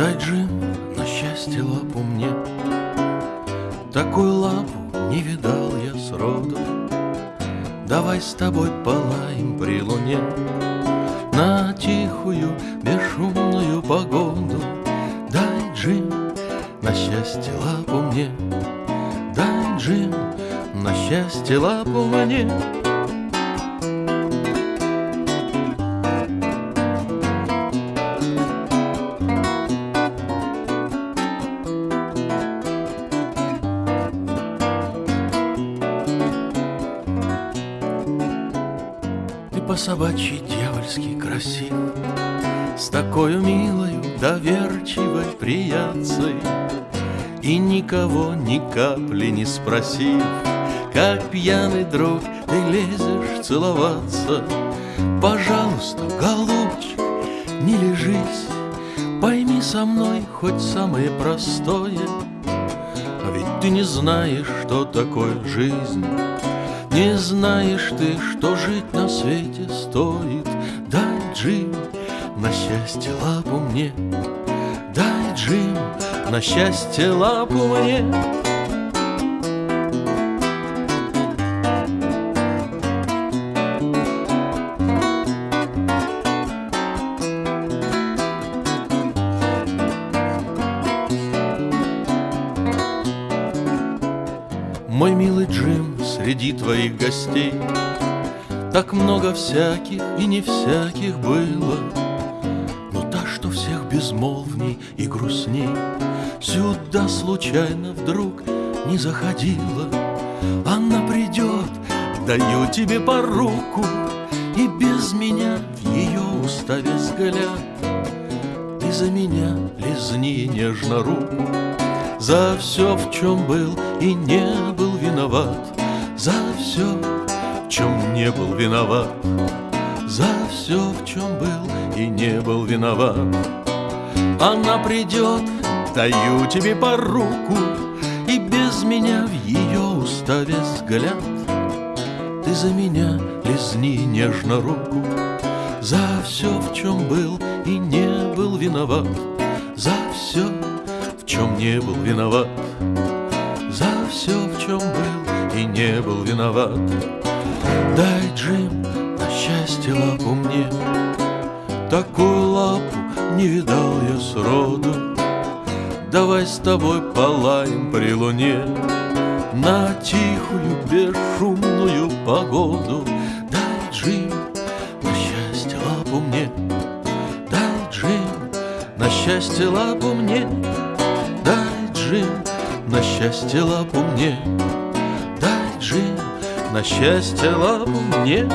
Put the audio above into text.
Дай, Джим, на счастье лапу мне. Такую лапу не видал я сроду Давай с тобой полаем при луне. На тихую, бесшумную погоду Дай, Джим, на счастье лапу мне. Дай, Джим, на счастье лапу мне по собачьи дьявольски красив С такой милою, доверчивой приятцей И никого ни капли не спросив Как пьяный друг ты лезешь целоваться. Пожалуйста, голубчик, не лежись Пойми со мной хоть самое простое. А ведь ты не знаешь, что такое жизнь не знаешь ты, что жить на свете стоит. Дай, Джим, на счастье лапу мне. Дай, Джим, на счастье лапу мне. Мой милый Джим, среди твоих гостей. Так много всяких и не всяких было Но та, что всех безмолвней и грустней Сюда случайно вдруг не заходила. Она придет, даю тебе по руку И без меня в ее уставе взгляд. Ты за меня лизни нежно руку За все, в чем был и не был виноват За все, в чем не был виноват. За все, в чем был и не был виноват. Она придет, даю тебе по руку И без меня в ее уставе взгляд. Ты за меня лизни нежно руку. За все, в чем был и не был виноват. За все, в чем не был виноват. За все, в чем был и не был виноват. Дай, Джим, на счастье лапу мне. Такую лапу не видал я сроду Давай с тобой полаем при луне. На тихую, бесшумную погоду. Дай, Джим, на счастье лапу мне. Дай, Джим, на счастье лапу мне. Дай, Джим, на счастье лапу мне Джим, на счастье лапу мне